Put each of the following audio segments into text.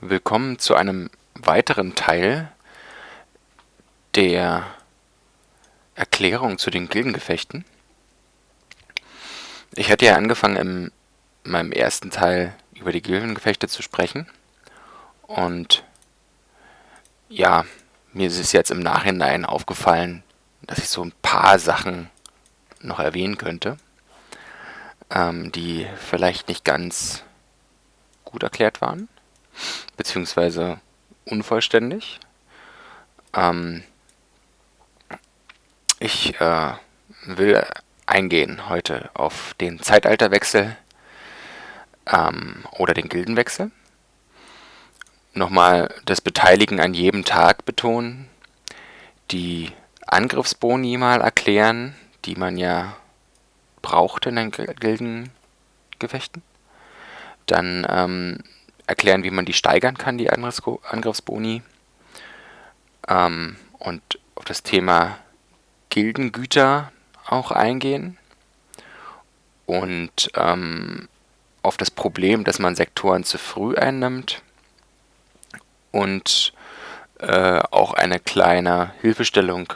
Willkommen zu einem weiteren Teil der Erklärung zu den Gildengefechten. Ich hatte ja angefangen in meinem ersten Teil über die Gildengefechte zu sprechen und ja, mir ist es jetzt im Nachhinein aufgefallen, dass ich so ein paar Sachen noch erwähnen könnte, ähm, die vielleicht nicht ganz gut erklärt waren, beziehungsweise unvollständig. Ähm, ich äh, will eingehen heute auf den Zeitalterwechsel ähm, oder den Gildenwechsel. Nochmal das Beteiligen an jedem Tag betonen, die Angriffsboni mal erklären, die man ja brauchte in den Gildengefechten. Dann ähm, erklären, wie man die steigern kann, die Angriffsboni. Ähm, und auf das Thema Gildengüter auch eingehen. Und ähm, auf das Problem, dass man Sektoren zu früh einnimmt. Und äh, auch eine kleine Hilfestellung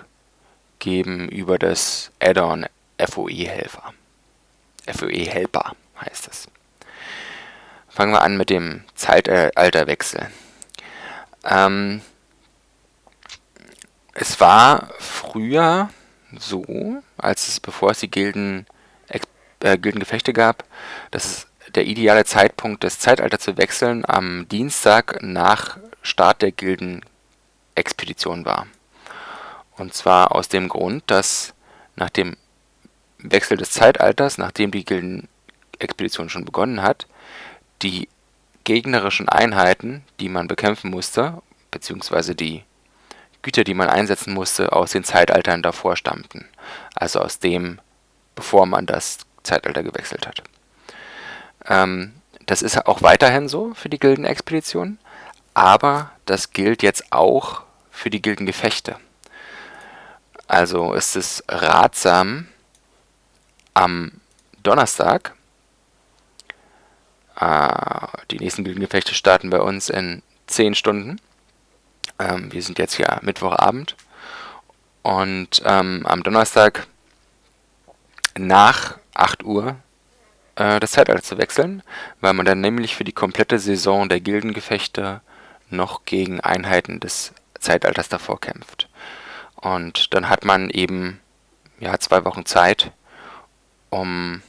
geben über das Add-on FOE-Helfer. FOE-Helper heißt es. Fangen wir an mit dem Zeitalterwechsel. Ähm, es war früher so, als es, bevor es die Gilden, äh, Gildengefechte gab, dass der ideale Zeitpunkt, das Zeitalter zu wechseln, am Dienstag nach Start der Gildenexpedition war. Und zwar aus dem Grund, dass nach dem Wechsel des Zeitalters, nachdem die Gildenexpedition schon begonnen hat, die gegnerischen Einheiten, die man bekämpfen musste, beziehungsweise die Güter, die man einsetzen musste, aus den Zeitaltern davor stammten. Also aus dem, bevor man das Zeitalter gewechselt hat. Ähm, das ist auch weiterhin so für die Gildenexpedition, aber das gilt jetzt auch für die Gildengefechte. Also ist es ratsam, am Donnerstag, die nächsten Gildengefechte starten bei uns in 10 Stunden. Ähm, wir sind jetzt ja Mittwochabend. Und ähm, am Donnerstag nach 8 Uhr äh, das Zeitalter zu wechseln, weil man dann nämlich für die komplette Saison der Gildengefechte noch gegen Einheiten des Zeitalters davor kämpft. Und dann hat man eben ja, zwei Wochen Zeit, um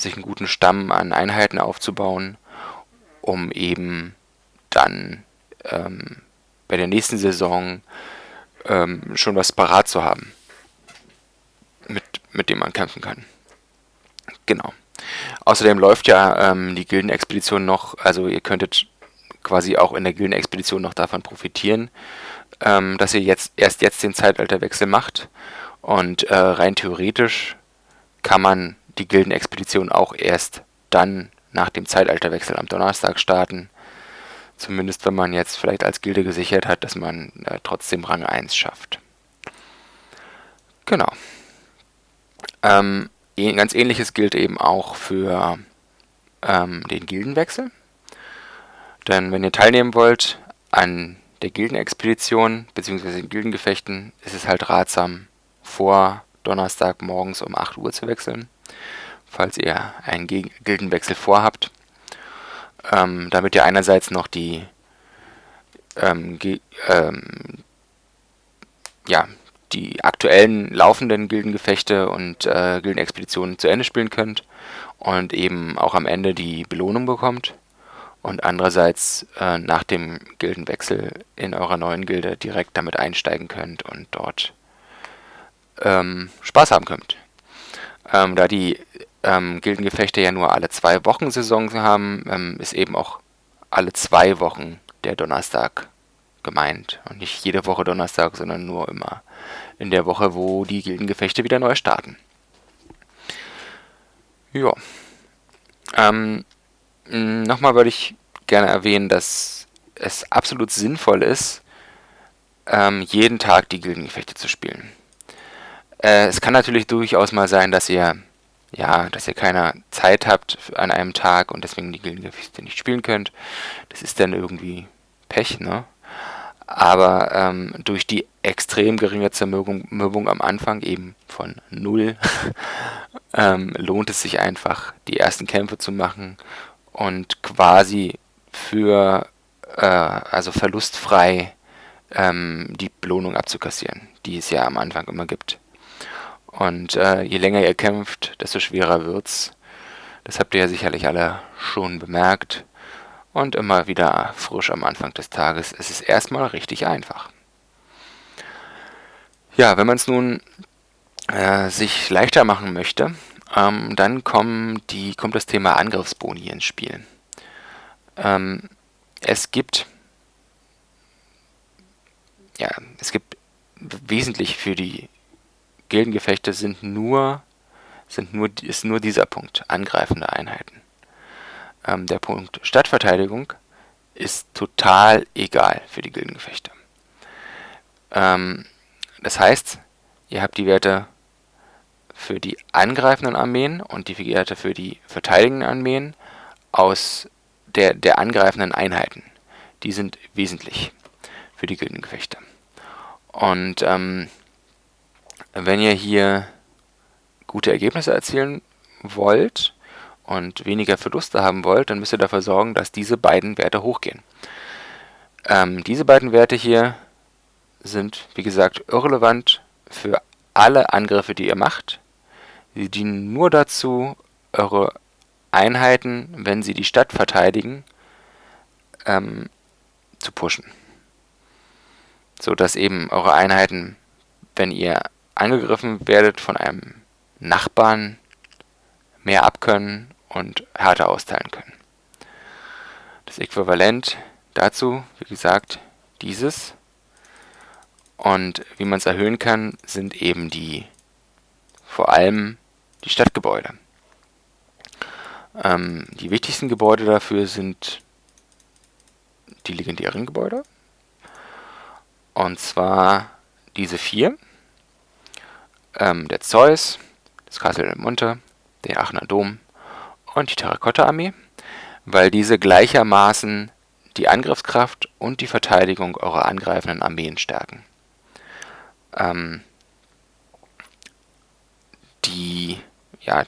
sich einen guten Stamm an Einheiten aufzubauen, um eben dann ähm, bei der nächsten Saison ähm, schon was parat zu haben, mit, mit dem man kämpfen kann. Genau. Außerdem läuft ja ähm, die Gildenexpedition noch, also ihr könntet quasi auch in der Gildenexpedition noch davon profitieren, ähm, dass ihr jetzt erst jetzt den Zeitalterwechsel macht. Und äh, rein theoretisch kann man die Gildenexpedition auch erst dann nach dem Zeitalterwechsel am Donnerstag starten. Zumindest wenn man jetzt vielleicht als Gilde gesichert hat, dass man äh, trotzdem Rang 1 schafft. Genau. Ähm, ganz ähnliches gilt eben auch für ähm, den Gildenwechsel. Denn wenn ihr teilnehmen wollt an der Gildenexpedition bzw. den Gildengefechten, ist es halt ratsam, vor Donnerstag morgens um 8 Uhr zu wechseln, falls ihr einen Gildenwechsel vorhabt, ähm, damit ihr einerseits noch die ähm, ähm, ja, die aktuellen laufenden Gildengefechte und äh, Gildenexpeditionen zu Ende spielen könnt und eben auch am Ende die Belohnung bekommt und andererseits äh, nach dem Gildenwechsel in eurer neuen Gilde direkt damit einsteigen könnt und dort ähm, Spaß haben könnt. Ähm, da die ähm, Gildengefechte ja nur alle zwei Wochen Saison haben, ähm, ist eben auch alle zwei Wochen der Donnerstag gemeint. Und nicht jede Woche Donnerstag, sondern nur immer in der Woche, wo die Gildengefechte wieder neu starten. Ja. Ähm, Nochmal würde ich gerne erwähnen, dass es absolut sinnvoll ist, ähm, jeden Tag die Gildengefechte zu spielen. Äh, es kann natürlich durchaus mal sein, dass ihr ja, dass ihr keine Zeit habt an einem Tag und deswegen die Gildengefechte nicht spielen könnt. Das ist dann irgendwie Pech, ne? Aber ähm, durch die extrem geringe Zermürbung am Anfang, eben von null, ähm, lohnt es sich einfach, die ersten Kämpfe zu machen und quasi für, äh, also verlustfrei, ähm, die Belohnung abzukassieren, die es ja am Anfang immer gibt. Und äh, je länger ihr kämpft, desto schwerer wird's. Das habt ihr ja sicherlich alle schon bemerkt und immer wieder frisch am Anfang des Tages. Es ist erstmal richtig einfach. Ja, wenn man es nun äh, sich leichter machen möchte, ähm, dann die, kommt das Thema Angriffsboni ins Spiel. Ähm, es gibt ja, es gibt wesentlich für die Gildengefechte sind nur sind nur ist nur dieser Punkt angreifende Einheiten. Ähm, der Punkt Stadtverteidigung ist total egal für die Gildengefechte. Ähm, das heißt, ihr habt die Werte für die angreifenden Armeen und die Werte für die verteidigenden Armeen aus der, der angreifenden Einheiten. Die sind wesentlich für die Gildengefechte. Und ähm, wenn ihr hier gute Ergebnisse erzielen wollt, und weniger Verluste haben wollt, dann müsst ihr dafür sorgen, dass diese beiden Werte hochgehen. Ähm, diese beiden Werte hier sind, wie gesagt, irrelevant für alle Angriffe, die ihr macht. Sie dienen nur dazu, eure Einheiten, wenn sie die Stadt verteidigen, ähm, zu pushen. So dass eben eure Einheiten, wenn ihr angegriffen werdet von einem Nachbarn, mehr abkönnen und härter austeilen können. Das Äquivalent dazu, wie gesagt, dieses. Und wie man es erhöhen kann, sind eben die, vor allem die Stadtgebäude. Ähm, die wichtigsten Gebäude dafür sind die legendären Gebäude. Und zwar diese vier. Ähm, der Zeus, das Castle del Monte, der Aachener Dom und die Terrakotta-Armee, weil diese gleichermaßen die Angriffskraft und die Verteidigung eurer angreifenden Armeen stärken. Ähm, die, ja,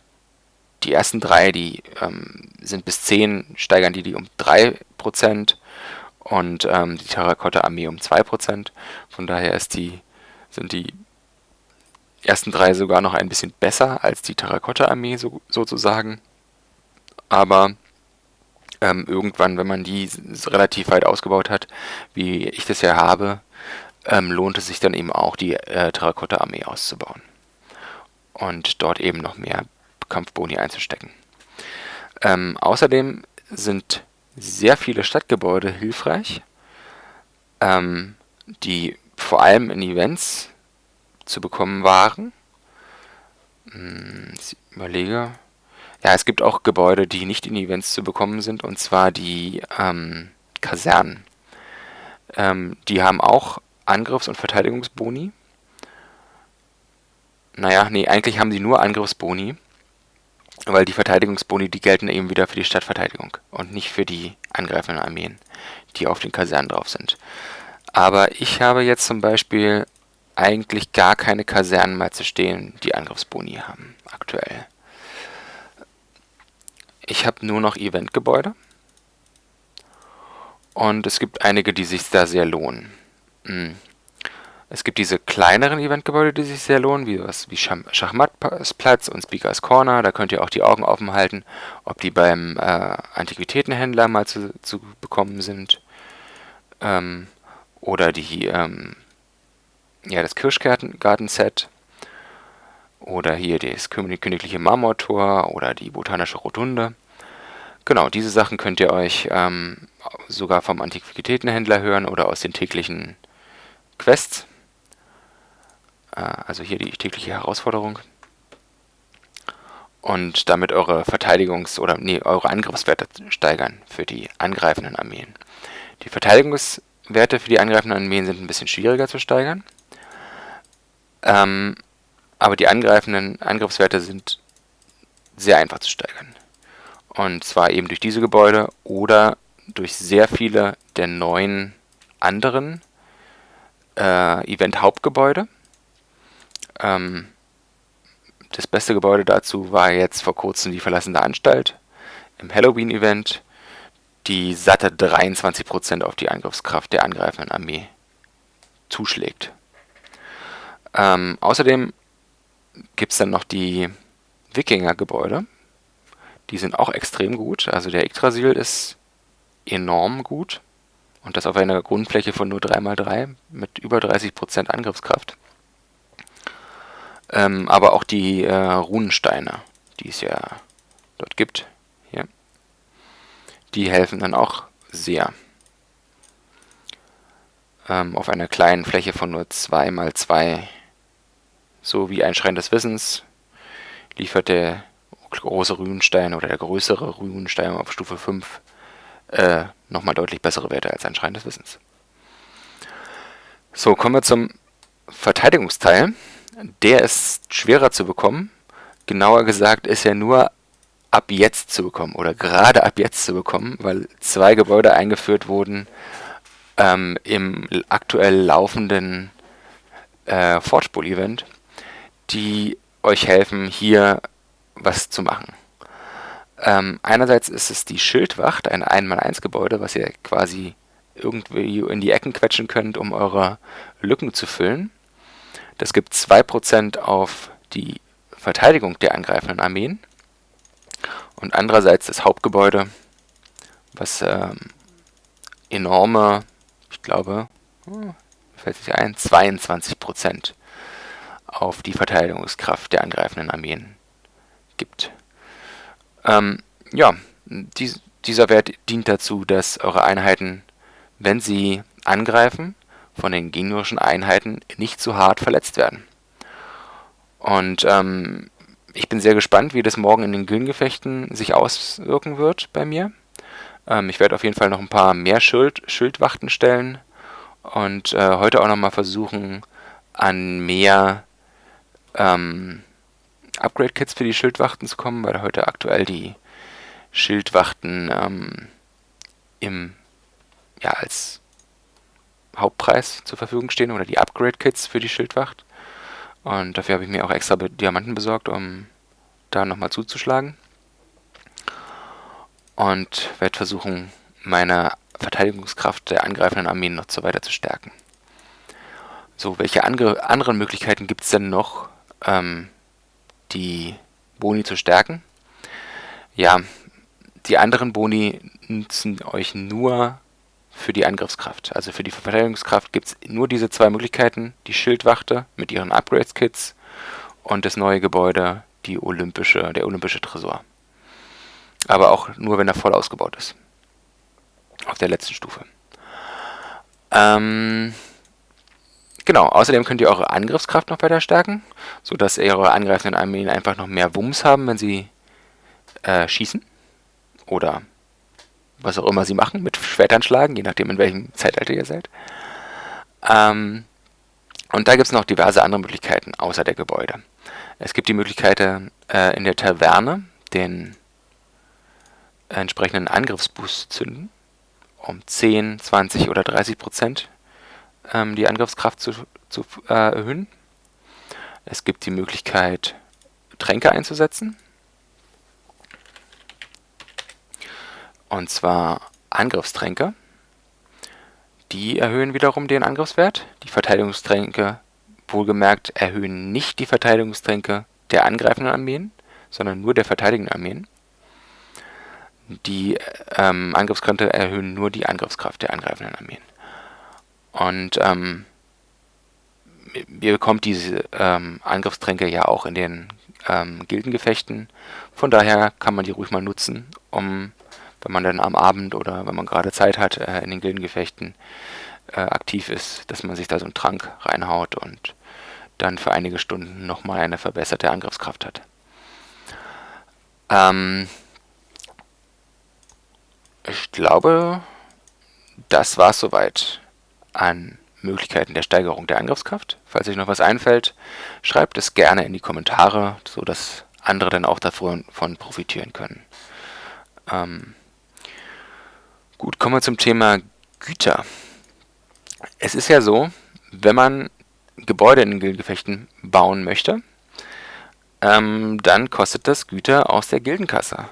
die ersten drei, die ähm, sind bis 10, steigern die die um 3% und ähm, die Terrakotta-Armee um 2%. Von daher ist die, sind die ersten drei sogar noch ein bisschen besser als die Terrakotta-Armee so, sozusagen aber ähm, irgendwann, wenn man die relativ weit ausgebaut hat, wie ich das ja habe, ähm, lohnt es sich dann eben auch, die äh, Terrakotta-Armee auszubauen. Und dort eben noch mehr Kampfboni einzustecken. Ähm, außerdem sind sehr viele Stadtgebäude hilfreich, ähm, die vor allem in Events zu bekommen waren. Hm, ich überlege, ja, es gibt auch Gebäude, die nicht in Events zu bekommen sind, und zwar die ähm, Kasernen. Ähm, die haben auch Angriffs- und Verteidigungsboni. Naja, nee, eigentlich haben sie nur Angriffsboni, weil die Verteidigungsboni, die gelten eben wieder für die Stadtverteidigung und nicht für die angreifenden Armeen, die auf den Kasernen drauf sind. Aber ich habe jetzt zum Beispiel eigentlich gar keine Kasernen mehr zu stehen, die Angriffsboni haben, aktuell. Ich habe nur noch Eventgebäude. Und es gibt einige, die sich da sehr lohnen. Hm. Es gibt diese kleineren Eventgebäude, die sich sehr lohnen, wie wie Schachmattplatz und Speakers Corner. Da könnt ihr auch die Augen offen halten, ob die beim äh, Antiquitätenhändler mal zu, zu bekommen sind. Ähm, oder die, ähm, ja, das Kirschgarten-Set oder hier das königliche Marmortor oder die botanische Rotunde. Genau, diese Sachen könnt ihr euch ähm, sogar vom Antiquitätenhändler hören oder aus den täglichen Quests. Äh, also hier die tägliche Herausforderung. Und damit eure Verteidigungs- oder nee, eure Angriffswerte steigern für die angreifenden Armeen. Die Verteidigungswerte für die angreifenden Armeen sind ein bisschen schwieriger zu steigern. Ähm, aber die angreifenden Angriffswerte sind sehr einfach zu steigern. Und zwar eben durch diese Gebäude oder durch sehr viele der neuen anderen äh, Event-Hauptgebäude. Ähm, das beste Gebäude dazu war jetzt vor kurzem die verlassene Anstalt im Halloween-Event, die satte 23% auf die Angriffskraft der angreifenden Armee zuschlägt. Ähm, außerdem gibt es dann noch die Wikinger-Gebäude. Die sind auch extrem gut. Also der Yggdrasil ist enorm gut. Und das auf einer Grundfläche von nur 3x3 mit über 30% Angriffskraft. Ähm, aber auch die äh, Runensteine, die es ja dort gibt, hier, die helfen dann auch sehr. Ähm, auf einer kleinen Fläche von nur 2x2, so wie ein Schrein des Wissens, liefert der große Runenstein oder der größere Runenstein auf Stufe 5 äh, nochmal deutlich bessere Werte als ein Schrein des Wissens. So, kommen wir zum Verteidigungsteil. Der ist schwerer zu bekommen. Genauer gesagt ist er nur ab jetzt zu bekommen oder gerade ab jetzt zu bekommen, weil zwei Gebäude eingeführt wurden ähm, im aktuell laufenden äh, Forgeball-Event, die euch helfen, hier was zu machen. Ähm, einerseits ist es die Schildwacht, ein 1x1-Gebäude, was ihr quasi irgendwie in die Ecken quetschen könnt, um eure Lücken zu füllen. Das gibt 2% auf die Verteidigung der angreifenden Armeen. Und andererseits das Hauptgebäude, was ähm, enorme, ich glaube, hm, fällt sich ein, 22% auf die Verteidigungskraft der angreifenden Armeen gibt. Ähm, ja, dies, dieser Wert dient dazu, dass eure Einheiten, wenn sie angreifen, von den gegnerischen Einheiten nicht zu hart verletzt werden. Und ähm, ich bin sehr gespannt, wie das morgen in den Gilgengefechten sich auswirken wird bei mir. Ähm, ich werde auf jeden Fall noch ein paar mehr Schild, Schildwachten stellen und äh, heute auch nochmal versuchen, an mehr ähm, Upgrade-Kits für die Schildwachten zu kommen, weil heute aktuell die Schildwachten ähm, im, ja, als Hauptpreis zur Verfügung stehen oder die Upgrade-Kits für die Schildwacht. Und dafür habe ich mir auch extra Diamanten besorgt, um da nochmal zuzuschlagen. Und werde versuchen, meine Verteidigungskraft der angreifenden Armeen noch so weiter zu stärken. So, welche andere, anderen Möglichkeiten gibt es denn noch, ähm, die Boni zu stärken? Ja, die anderen Boni nutzen euch nur für die Angriffskraft. Also für die Verteidigungskraft gibt es nur diese zwei Möglichkeiten. Die Schildwachte mit ihren Upgrades-Kits und das neue Gebäude, die olympische, der olympische Tresor. Aber auch nur, wenn er voll ausgebaut ist. Auf der letzten Stufe. Ähm, genau, außerdem könnt ihr eure Angriffskraft noch weiter stärken, sodass eure angreifenden Armeen einfach noch mehr Wumms haben, wenn sie äh, schießen. Oder was auch immer sie machen, mit Schwertern schlagen, je nachdem in welchem Zeitalter ihr seid. Ähm, und da gibt es noch diverse andere Möglichkeiten außer der Gebäude. Es gibt die Möglichkeit, äh, in der Taverne den entsprechenden Angriffsboost zu zünden, um 10, 20 oder 30 Prozent ähm, die Angriffskraft zu, zu äh, erhöhen. Es gibt die Möglichkeit, Tränke einzusetzen, Und zwar Angriffstränke. Die erhöhen wiederum den Angriffswert. Die Verteidigungstränke, wohlgemerkt, erhöhen nicht die Verteidigungstränke der angreifenden Armeen, sondern nur der verteidigenden Armeen. Die ähm, Angriffskränke erhöhen nur die Angriffskraft der angreifenden Armeen. Und ähm, ihr bekommt diese ähm, Angriffstränke ja auch in den ähm, Gildengefechten. Von daher kann man die ruhig mal nutzen, um wenn man dann am Abend oder wenn man gerade Zeit hat, äh, in den Gildengefechten äh, aktiv ist, dass man sich da so einen Trank reinhaut und dann für einige Stunden nochmal eine verbesserte Angriffskraft hat. Ähm ich glaube, das war es soweit an Möglichkeiten der Steigerung der Angriffskraft. Falls euch noch was einfällt, schreibt es gerne in die Kommentare, sodass andere dann auch davon profitieren können. Ähm, gut, kommen wir zum Thema Güter. Es ist ja so, wenn man Gebäude in den Gildengefechten bauen möchte, ähm, dann kostet das Güter aus der Gildenkasse.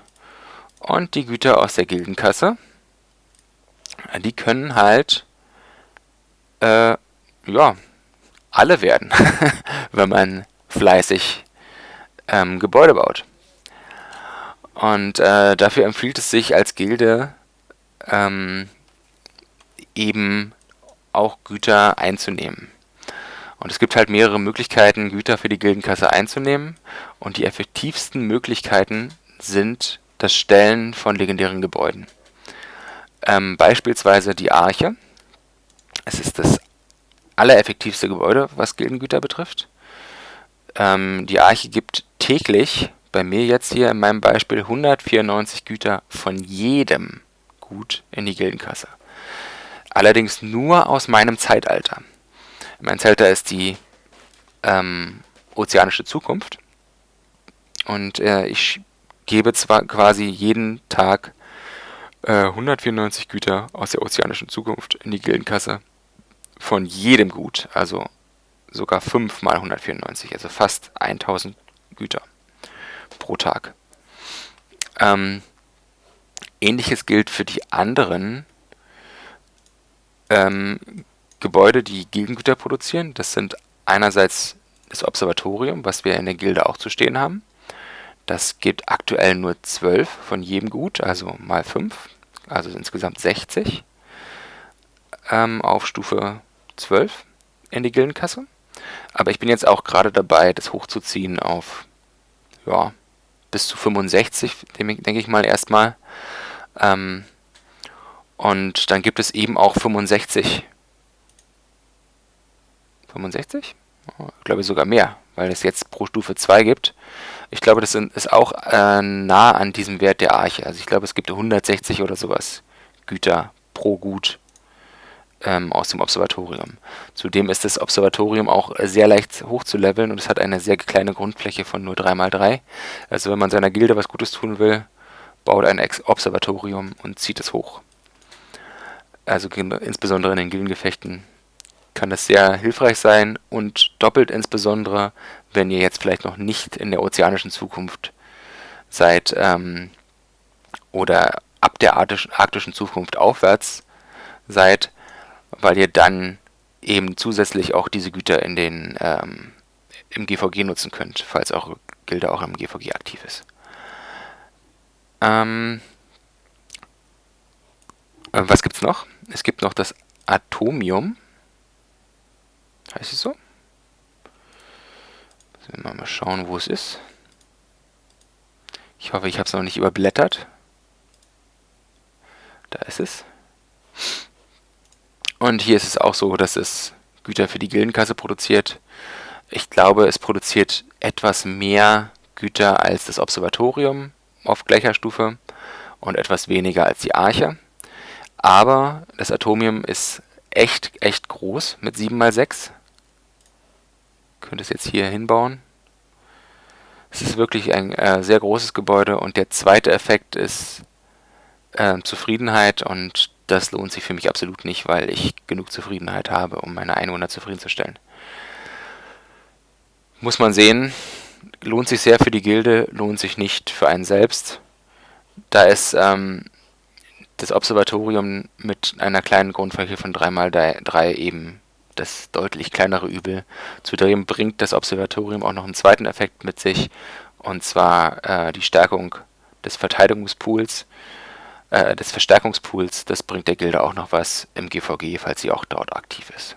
Und die Güter aus der Gildenkasse, die können halt, äh, ja, alle werden, wenn man fleißig ähm, Gebäude baut. Und äh, dafür empfiehlt es sich als Gilde ähm, eben auch Güter einzunehmen. Und es gibt halt mehrere Möglichkeiten, Güter für die Gildenkasse einzunehmen. Und die effektivsten Möglichkeiten sind das Stellen von legendären Gebäuden. Ähm, beispielsweise die Arche. Es ist das allereffektivste Gebäude, was Gildengüter betrifft. Ähm, die Arche gibt täglich, bei mir jetzt hier in meinem Beispiel, 194 Güter von jedem Gut in die Gildenkasse. Allerdings nur aus meinem Zeitalter. Mein Zeitalter ist die ähm, ozeanische Zukunft. Und äh, ich gebe zwar quasi jeden Tag 194 Güter aus der ozeanischen Zukunft in die Gildenkasse von jedem Gut, also sogar 5 mal 194, also fast 1000 Güter pro Tag. Ähm, Ähnliches gilt für die anderen ähm, Gebäude, die Gildengüter produzieren. Das sind einerseits das Observatorium, was wir in der Gilde auch zu stehen haben. Das gibt aktuell nur 12 von jedem Gut, also mal 5, also insgesamt 60 ähm, auf Stufe 12 in die Gildenkasse. Aber ich bin jetzt auch gerade dabei, das hochzuziehen auf ja, bis zu 65, denke ich mal erstmal. Ähm, und dann gibt es eben auch 65. 65? Oh, glaube ich sogar mehr, weil es jetzt pro Stufe 2 gibt. Ich glaube, das ist auch äh, nah an diesem Wert der Arche. Also ich glaube, es gibt 160 oder sowas Güter pro Gut ähm, aus dem Observatorium. Zudem ist das Observatorium auch sehr leicht hochzuleveln und es hat eine sehr kleine Grundfläche von nur 3x3. Also wenn man seiner Gilde was Gutes tun will, baut ein Observatorium und zieht es hoch. Also insbesondere in den Gildengefechten kann das sehr hilfreich sein und doppelt insbesondere, wenn ihr jetzt vielleicht noch nicht in der ozeanischen Zukunft seid ähm, oder ab der arktischen Zukunft aufwärts seid, weil ihr dann eben zusätzlich auch diese Güter in den ähm, im GVG nutzen könnt, falls eure Gilde auch im GVG aktiv ist. Ähm, äh, was gibt's noch? Es gibt noch das Atomium. Heißt es so? Müssen wir mal schauen, wo es ist. Ich hoffe, ich habe es noch nicht überblättert. Da ist es. Und hier ist es auch so, dass es Güter für die Gildenkasse produziert. Ich glaube, es produziert etwas mehr Güter als das Observatorium auf gleicher Stufe und etwas weniger als die Arche. Aber das Atomium ist echt, echt groß mit 7 x 6. Könnte es jetzt hier hinbauen. Es ist wirklich ein äh, sehr großes Gebäude und der zweite Effekt ist äh, Zufriedenheit und das lohnt sich für mich absolut nicht, weil ich genug Zufriedenheit habe, um meine Einwohner zufriedenzustellen. Muss man sehen, lohnt sich sehr für die Gilde, lohnt sich nicht für einen selbst. Da ist ähm, das Observatorium mit einer kleinen Grundfläche von 3x3 eben das deutlich kleinere Übel. Zudem bringt das Observatorium auch noch einen zweiten Effekt mit sich, und zwar äh, die Stärkung des Verteidigungspools äh, des Verstärkungspools, das bringt der Gilde auch noch was im GVG, falls sie auch dort aktiv ist.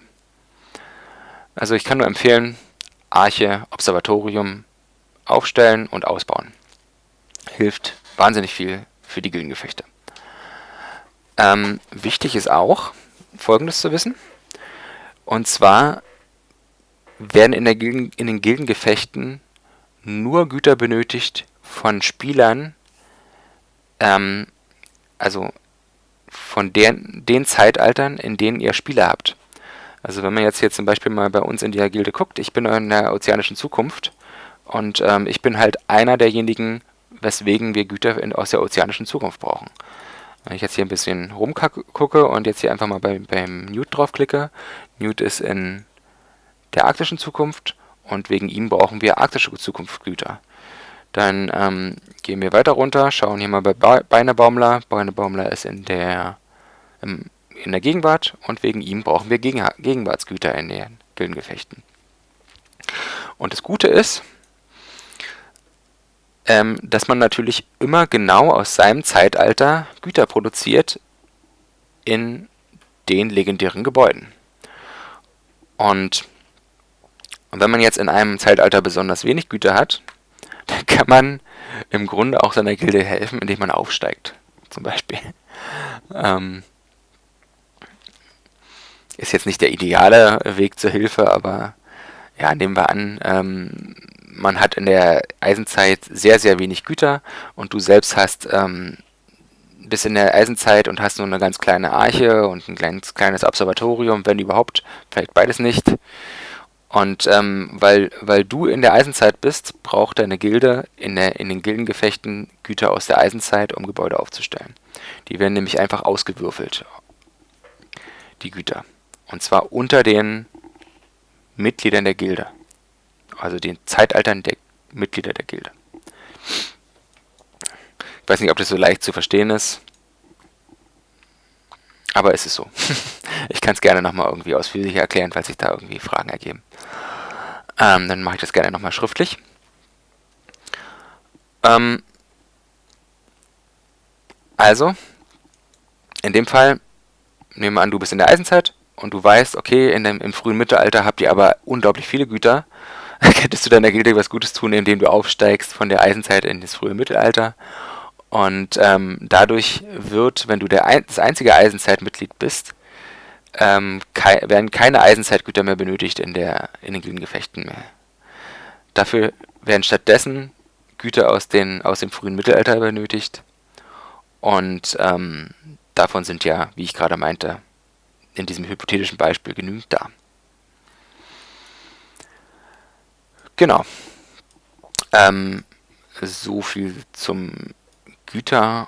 Also ich kann nur empfehlen, Arche, Observatorium aufstellen und ausbauen. Hilft wahnsinnig viel für die Gildengefechte. Ähm, wichtig ist auch, folgendes zu wissen. Und zwar werden in, der Gilden, in den Gildengefechten nur Güter benötigt von Spielern, ähm, also von den, den Zeitaltern, in denen ihr Spiele habt. Also wenn man jetzt hier zum Beispiel mal bei uns in die Gilde guckt, ich bin in der ozeanischen Zukunft Und ähm, ich bin halt einer derjenigen, weswegen wir Güter in, aus der ozeanischen Zukunft brauchen. Wenn ich jetzt hier ein bisschen rumgucke und jetzt hier einfach mal bei, beim Newt draufklicke, Newt ist in der arktischen Zukunft und wegen ihm brauchen wir arktische Zukunftsgüter. Dann ähm, gehen wir weiter runter, schauen hier mal bei Beinebaumler. Beinebaumler ist in der, im, in der Gegenwart und wegen ihm brauchen wir Gegen Gegenwartsgüter in den Gildengefechten. Und das Gute ist, ähm, dass man natürlich immer genau aus seinem Zeitalter Güter produziert in den legendären Gebäuden. Und wenn man jetzt in einem Zeitalter besonders wenig Güter hat, dann kann man im Grunde auch seiner Gilde helfen, indem man aufsteigt, zum Beispiel. Ähm, ist jetzt nicht der ideale Weg zur Hilfe, aber ja, nehmen wir an, ähm, man hat in der Eisenzeit sehr, sehr wenig Güter und du selbst hast ähm, bis in der Eisenzeit und hast nur eine ganz kleine Arche und ein kleines, kleines Observatorium, wenn überhaupt, vielleicht beides nicht. Und ähm, weil, weil du in der Eisenzeit bist, braucht deine Gilde in, der, in den Gildengefechten Güter aus der Eisenzeit, um Gebäude aufzustellen. Die werden nämlich einfach ausgewürfelt, die Güter. Und zwar unter den Mitgliedern der Gilde also den Zeitaltern der Mitglieder der Gilde. Ich weiß nicht, ob das so leicht zu verstehen ist, aber es ist so. ich kann es gerne nochmal irgendwie ausführlicher erklären, falls sich da irgendwie Fragen ergeben. Ähm, dann mache ich das gerne nochmal schriftlich. Ähm, also, in dem Fall, nehmen wir an, du bist in der Eisenzeit und du weißt, okay, in dem, im frühen Mittelalter habt ihr aber unglaublich viele Güter könntest du deiner Gilde was Gutes tun, indem du aufsteigst von der Eisenzeit in das frühe Mittelalter. Und ähm, dadurch wird, wenn du der ein, das einzige Eisenzeitmitglied bist, ähm, kei werden keine Eisenzeitgüter mehr benötigt in, der, in den Gildengefechten mehr. Dafür werden stattdessen Güter aus, den, aus dem frühen Mittelalter benötigt. Und ähm, davon sind ja, wie ich gerade meinte, in diesem hypothetischen Beispiel genügend da. Genau. Ähm, so viel zum Güterthema,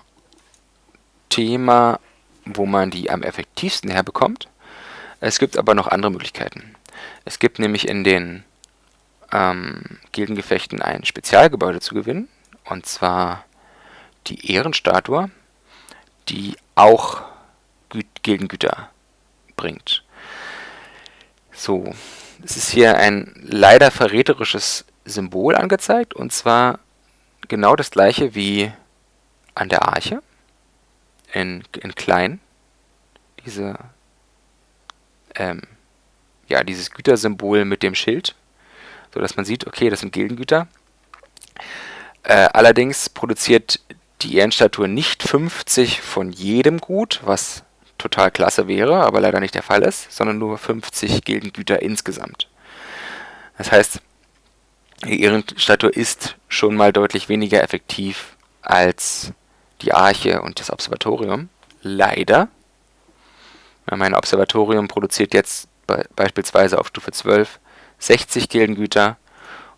wo man die am effektivsten herbekommt. Es gibt aber noch andere Möglichkeiten. Es gibt nämlich in den ähm, Gildengefechten ein Spezialgebäude zu gewinnen, und zwar die Ehrenstatue, die auch Gü Gildengüter bringt. So, es ist hier ein leider verräterisches Symbol angezeigt, und zwar genau das gleiche wie an der Arche, in, in klein. Diese, ähm, ja, dieses Gütersymbol mit dem Schild, so dass man sieht, okay, das sind Gildengüter. Äh, allerdings produziert die Ehrenstatue nicht 50 von jedem Gut, was total klasse wäre, aber leider nicht der Fall ist, sondern nur 50 Gildengüter insgesamt. Das heißt, die Ehrenstatue ist schon mal deutlich weniger effektiv als die Arche und das Observatorium. Leider. Mein Observatorium produziert jetzt be beispielsweise auf Stufe 12 60 Gildengüter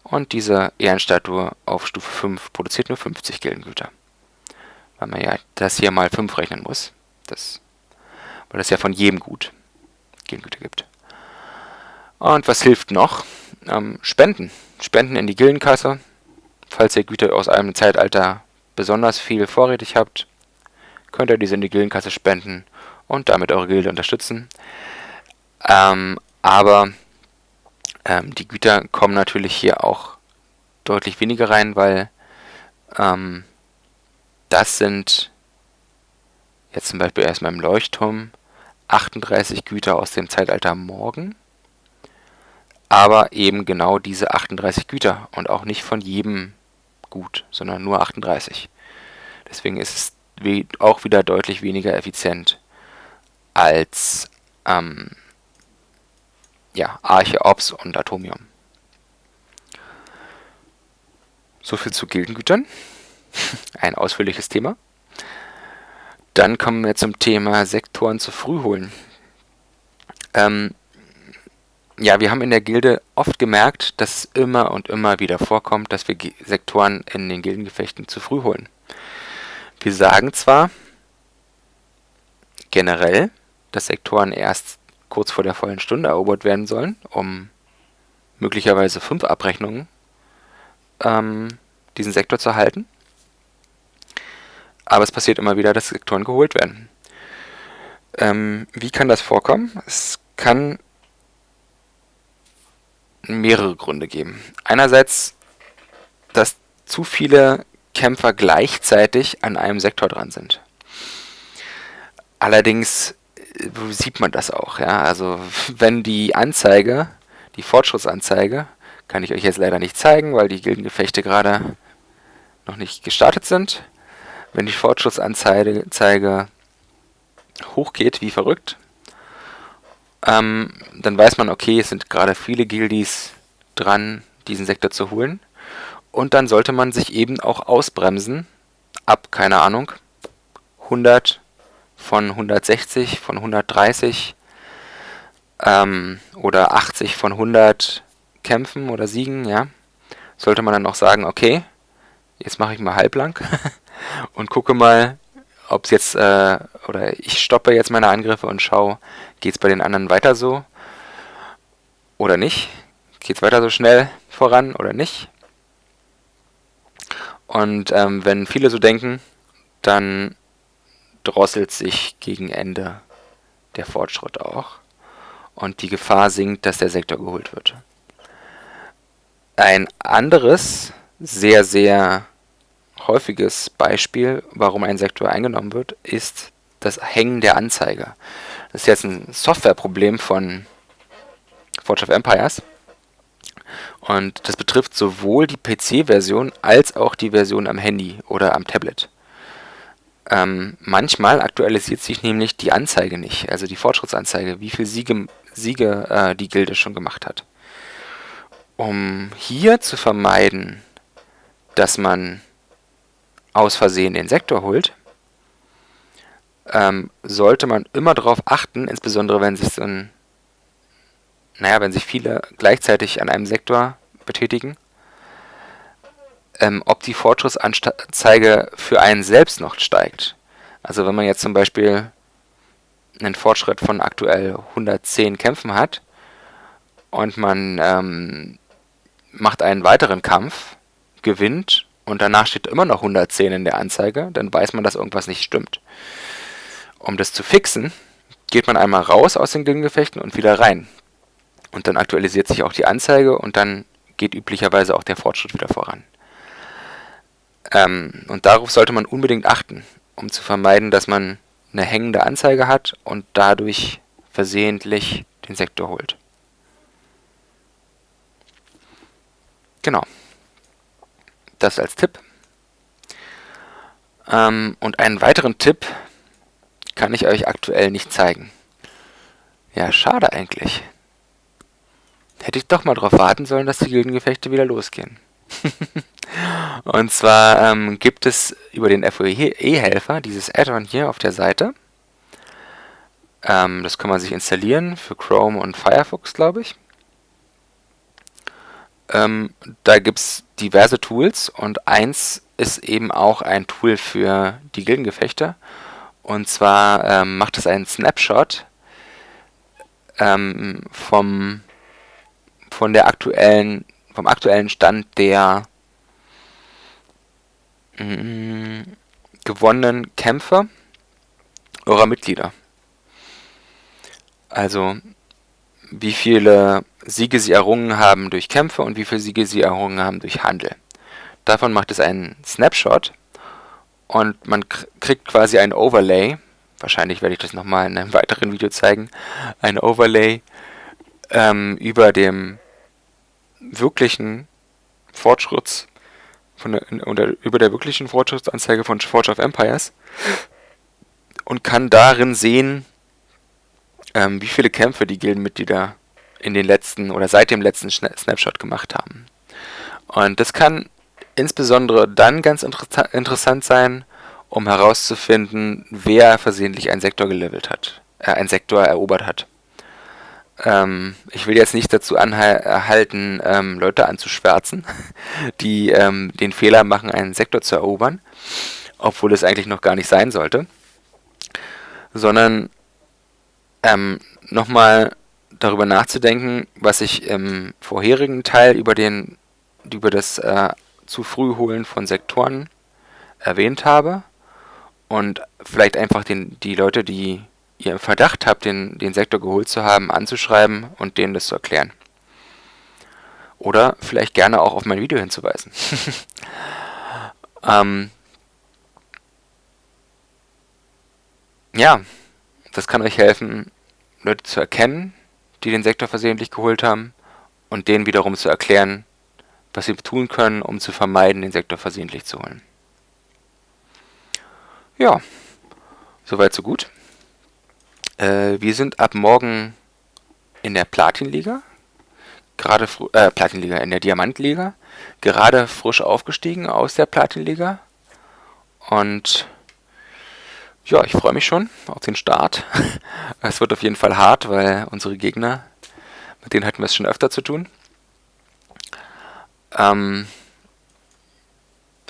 und diese Ehrenstatue auf Stufe 5 produziert nur 50 Gildengüter. Weil man ja das hier mal 5 rechnen muss. Das weil es ja von jedem Gut Gildengüter gibt. Und was hilft noch? Ähm, Spenden. Spenden in die Gildenkasse. Falls ihr Güter aus einem Zeitalter besonders viel vorrätig habt, könnt ihr diese in die Gildenkasse spenden und damit eure Gilde unterstützen. Ähm, aber ähm, die Güter kommen natürlich hier auch deutlich weniger rein, weil ähm, das sind jetzt zum Beispiel erstmal im Leuchtturm 38 Güter aus dem Zeitalter Morgen, aber eben genau diese 38 Güter und auch nicht von jedem Gut, sondern nur 38. Deswegen ist es auch wieder deutlich weniger effizient als ähm, ja, Arche, Ops und Atomium. Soviel zu Gildengütern. Ein ausführliches Thema. Dann kommen wir zum Thema Sektoren zu früh holen. Ähm, ja, wir haben in der Gilde oft gemerkt, dass es immer und immer wieder vorkommt, dass wir Sektoren in den Gildengefechten zu früh holen. Wir sagen zwar generell, dass Sektoren erst kurz vor der vollen Stunde erobert werden sollen, um möglicherweise fünf Abrechnungen ähm, diesen Sektor zu halten. Aber es passiert immer wieder, dass Sektoren geholt werden. Ähm, wie kann das vorkommen? Es kann mehrere Gründe geben. Einerseits, dass zu viele Kämpfer gleichzeitig an einem Sektor dran sind. Allerdings äh, sieht man das auch. Ja? Also wenn die Anzeige, die Fortschrittsanzeige, kann ich euch jetzt leider nicht zeigen, weil die Gildengefechte gerade noch nicht gestartet sind. Wenn die Fortschrittsanzeige hochgeht, wie verrückt, ähm, dann weiß man, okay, es sind gerade viele Guildies dran, diesen Sektor zu holen. Und dann sollte man sich eben auch ausbremsen, ab, keine Ahnung, 100 von 160, von 130 ähm, oder 80 von 100 Kämpfen oder Siegen, ja, sollte man dann noch sagen, okay, jetzt mache ich mal halblang und gucke mal, ob es jetzt, äh, oder ich stoppe jetzt meine Angriffe und schaue, geht es bei den anderen weiter so oder nicht? Geht es weiter so schnell voran oder nicht? Und ähm, wenn viele so denken, dann drosselt sich gegen Ende der Fortschritt auch und die Gefahr sinkt, dass der Sektor geholt wird. Ein anderes, sehr, sehr häufiges Beispiel, warum ein Sektor eingenommen wird, ist das Hängen der Anzeige. Das ist jetzt ein Softwareproblem von Forge of Empires. Und das betrifft sowohl die PC-Version als auch die Version am Handy oder am Tablet. Ähm, manchmal aktualisiert sich nämlich die Anzeige nicht, also die Fortschrittsanzeige, wie viele Siege, Siege äh, die Gilde schon gemacht hat. Um hier zu vermeiden, dass man aus Versehen den Sektor holt, ähm, sollte man immer darauf achten, insbesondere wenn sich so ein, naja, wenn sich viele gleichzeitig an einem Sektor betätigen, ähm, ob die Fortschrittsanzeige für einen selbst noch steigt. Also wenn man jetzt zum Beispiel einen Fortschritt von aktuell 110 Kämpfen hat und man ähm, macht einen weiteren Kampf, gewinnt und danach steht immer noch 110 in der Anzeige, dann weiß man, dass irgendwas nicht stimmt. Um das zu fixen, geht man einmal raus aus den Gildengefechten und wieder rein. Und dann aktualisiert sich auch die Anzeige und dann geht üblicherweise auch der Fortschritt wieder voran. Ähm, und darauf sollte man unbedingt achten, um zu vermeiden, dass man eine hängende Anzeige hat und dadurch versehentlich den Sektor holt. Genau. Das als Tipp. Ähm, und einen weiteren Tipp kann ich euch aktuell nicht zeigen. Ja, schade eigentlich. Hätte ich doch mal darauf warten sollen, dass die Gildengefechte wieder losgehen. und zwar ähm, gibt es über den FOE-Helfer dieses Add-on hier auf der Seite. Ähm, das kann man sich installieren für Chrome und Firefox, glaube ich. Ähm, da gibt es diverse Tools und eins ist eben auch ein Tool für die Gildengefechte. Und zwar ähm, macht es einen Snapshot ähm, vom, von der aktuellen, vom aktuellen Stand der mm, gewonnenen Kämpfe eurer Mitglieder. Also wie viele Siege sie errungen haben durch Kämpfe und wie viele Siege sie errungen haben durch Handel. Davon macht es einen Snapshot und man kriegt quasi ein Overlay, wahrscheinlich werde ich das nochmal in einem weiteren Video zeigen, ein Overlay ähm, über dem wirklichen Fortschritts von der, oder über der wirklichen Fortschrittsanzeige von Forge of Empires und kann darin sehen, ähm, wie viele Kämpfe die Gildenmitglieder in den letzten oder seit dem letzten Snapshot gemacht haben. Und das kann insbesondere dann ganz inter interessant sein, um herauszufinden, wer versehentlich einen Sektor gelevelt hat, äh, einen Sektor erobert hat. ähm, ich will jetzt nicht dazu anhalten, ähm, Leute anzuschwärzen, die ähm, den Fehler machen, einen Sektor zu erobern, obwohl es eigentlich noch gar nicht sein sollte, sondern ähm, nochmal darüber nachzudenken, was ich im vorherigen Teil über, den, über das äh, zu früh holen von Sektoren erwähnt habe und vielleicht einfach den, die Leute, die ihr im Verdacht habt, den, den Sektor geholt zu haben, anzuschreiben und denen das zu erklären. Oder vielleicht gerne auch auf mein Video hinzuweisen. ähm, ja, das kann euch helfen, Leute zu erkennen, die den Sektor versehentlich geholt haben und denen wiederum zu erklären, was sie tun können, um zu vermeiden, den Sektor versehentlich zu holen. Ja, soweit so gut. Äh, wir sind ab morgen in der Platinliga, gerade äh, Platinliga, in der Diamantliga, gerade frisch aufgestiegen aus der Platinliga und ja, ich freue mich schon auf den Start. es wird auf jeden Fall hart, weil unsere Gegner, mit denen hatten wir es schon öfter zu tun. Ähm,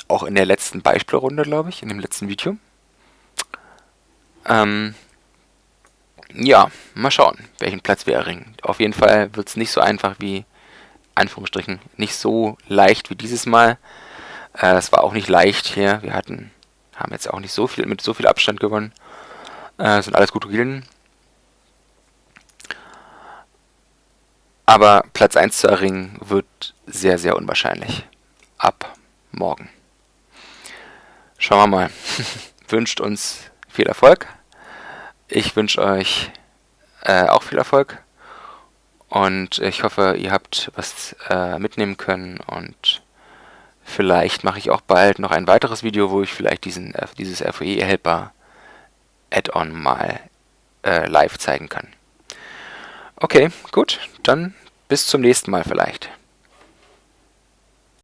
auch in der letzten Beispielrunde, glaube ich, in dem letzten Video. Ähm, ja, mal schauen, welchen Platz wir erringen. Auf jeden Fall wird es nicht so einfach wie, Anführungsstrichen, nicht so leicht wie dieses Mal. Äh, es war auch nicht leicht hier. Wir hatten, haben jetzt auch nicht so viel mit so viel Abstand gewonnen. Äh, sind alles gute Gilden. Aber Platz 1 zu erringen wird sehr, sehr unwahrscheinlich. Ab morgen. Schauen wir mal. Wünscht uns viel Erfolg. Ich wünsche euch äh, auch viel Erfolg und ich hoffe, ihr habt was äh, mitnehmen können und vielleicht mache ich auch bald noch ein weiteres Video, wo ich vielleicht diesen, äh, dieses FOE-Helper Add-on mal äh, live zeigen kann. Okay, gut, dann bis zum nächsten Mal vielleicht.